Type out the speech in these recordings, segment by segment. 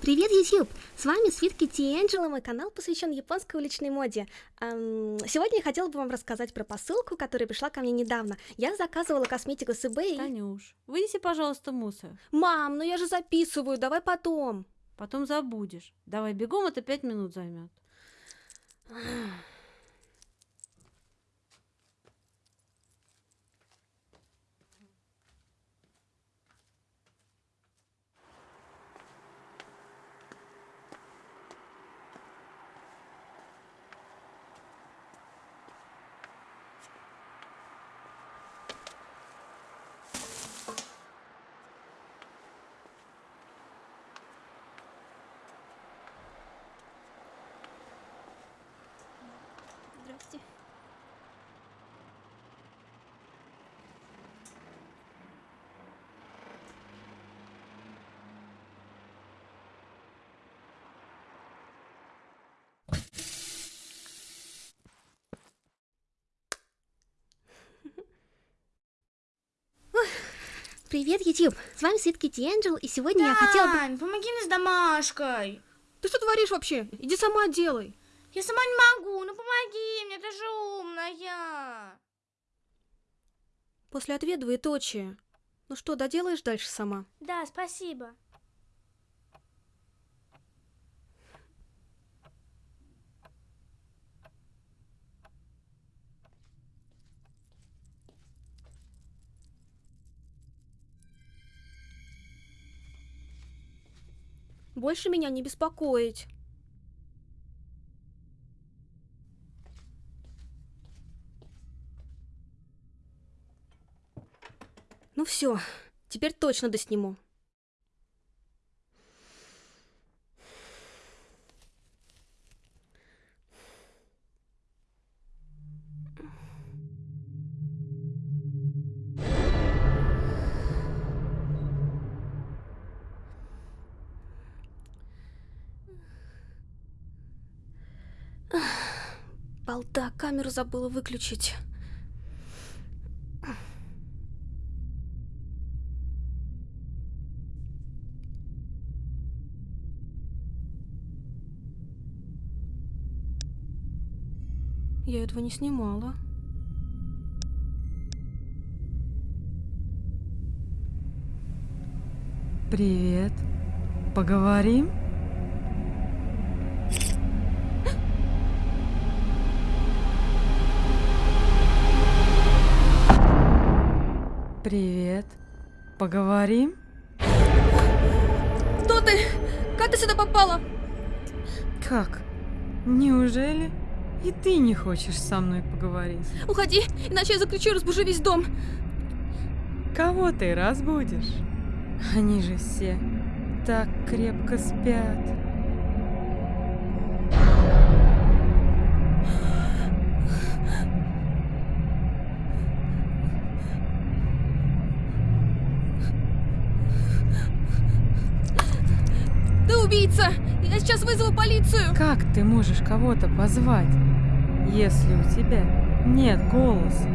Привет, YouTube! С вами Свитки Тиэнджело, мой канал посвящен японской уличной моде. Эм, сегодня я хотела бы вам рассказать про посылку, которая пришла ко мне недавно. Я заказывала косметику с eBay. Танюш, вынеси, пожалуйста, мусор. Мам, ну я же записываю, давай потом. Потом забудешь. Давай бегом, это пять минут займет. Ой, Привет, YouTube! С вами Свитки Тиэнджел, и сегодня я хотела бы... Тань, помоги мне с домашкой. Ты что творишь вообще? Иди сама делай. Я сама не могу, ну помоги мне, ты же умная. После ответа двоеточие. Ну что, доделаешь дальше сама? Да, спасибо. Больше меня не беспокоить. Ну все, теперь точно досниму. Балда, камеру забыла выключить. Я этого не снимала. Привет. Поговорим? Привет. Поговорим? Кто ты? Как ты сюда попала? Как? Неужели и ты не хочешь со мной поговорить? Уходи, иначе я закричу разбужу весь дом. Кого ты разбудишь? Они же все так крепко спят. Ты убийца! Я сейчас вызову полицию! Как ты можешь кого-то позвать, если у тебя нет голоса?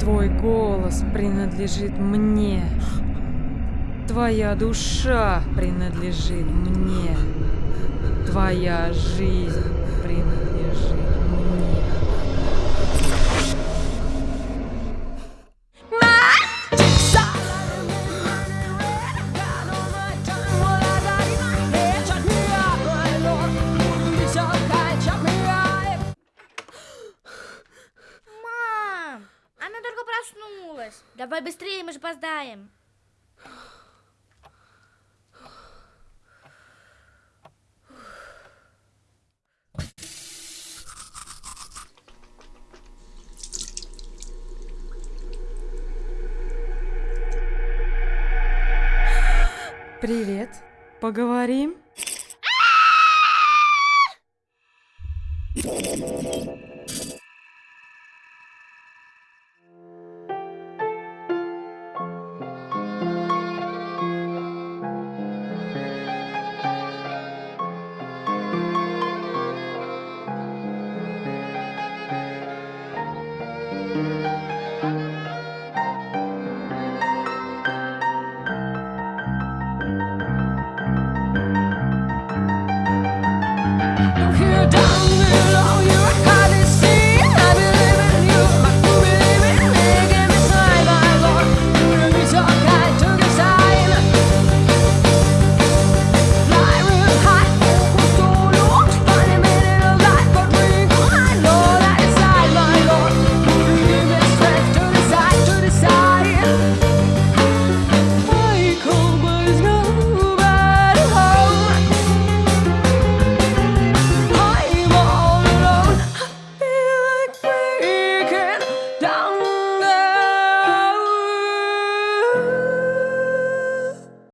Твой голос принадлежит мне. Твоя душа принадлежит мне. Твоя жизнь принадлежит проснулась. Давай быстрее, мы же опоздаем. Привет. Поговорим?